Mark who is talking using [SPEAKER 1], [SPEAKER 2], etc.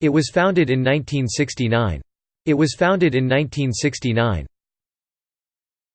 [SPEAKER 1] It was founded in 1969. It was founded in 1969.